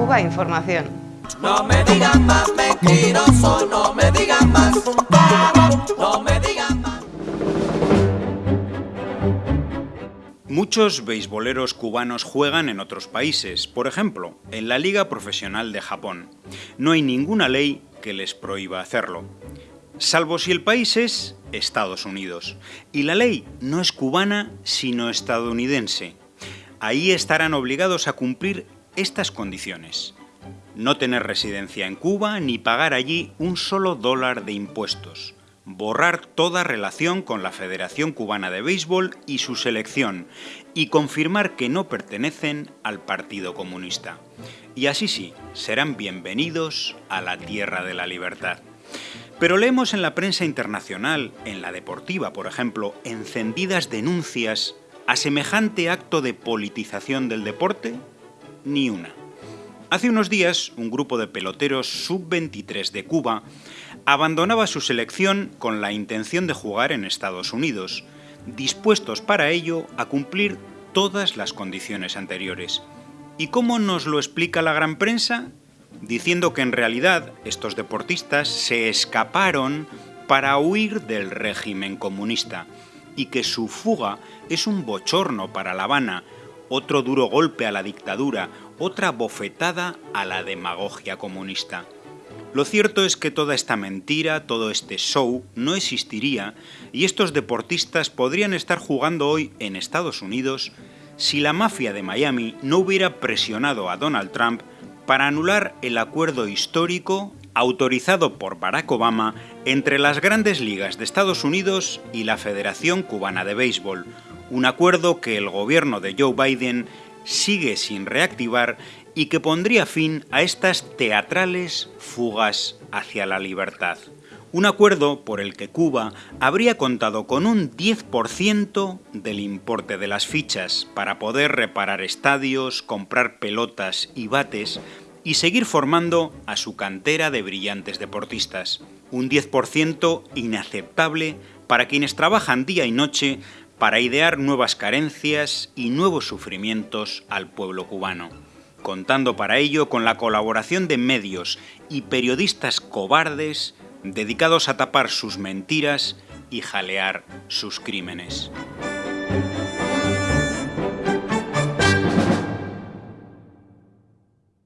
Cuba Información. No me digan más mentiroso, no me digan más, no me digan más. Muchos beisboleros cubanos juegan en otros países, por ejemplo, en la Liga Profesional de Japón. No hay ninguna ley que les prohíba hacerlo. Salvo si el país es Estados Unidos. Y la ley no es cubana, sino estadounidense. Ahí estarán obligados a cumplir estas condiciones. No tener residencia en Cuba ni pagar allí un solo dólar de impuestos. Borrar toda relación con la Federación Cubana de Béisbol y su selección y confirmar que no pertenecen al Partido Comunista. Y así sí, serán bienvenidos a la Tierra de la Libertad. Pero leemos en la prensa internacional, en la deportiva por ejemplo, encendidas denuncias a semejante acto de politización del deporte, ni una. Hace unos días, un grupo de peloteros sub-23 de Cuba abandonaba su selección con la intención de jugar en Estados Unidos, dispuestos para ello a cumplir todas las condiciones anteriores. ¿Y cómo nos lo explica la gran prensa? Diciendo que en realidad estos deportistas se escaparon para huir del régimen comunista y que su fuga es un bochorno para La Habana, otro duro golpe a la dictadura, otra bofetada a la demagogia comunista. Lo cierto es que toda esta mentira, todo este show, no existiría y estos deportistas podrían estar jugando hoy en Estados Unidos si la mafia de Miami no hubiera presionado a Donald Trump para anular el acuerdo histórico autorizado por Barack Obama entre las grandes ligas de Estados Unidos y la Federación Cubana de Béisbol, un acuerdo que el gobierno de Joe Biden sigue sin reactivar y que pondría fin a estas teatrales fugas hacia la libertad. Un acuerdo por el que Cuba habría contado con un 10% del importe de las fichas para poder reparar estadios, comprar pelotas y bates y seguir formando a su cantera de brillantes deportistas. Un 10% inaceptable para quienes trabajan día y noche para idear nuevas carencias y nuevos sufrimientos al pueblo cubano contando para ello con la colaboración de medios y periodistas cobardes dedicados a tapar sus mentiras y jalear sus crímenes.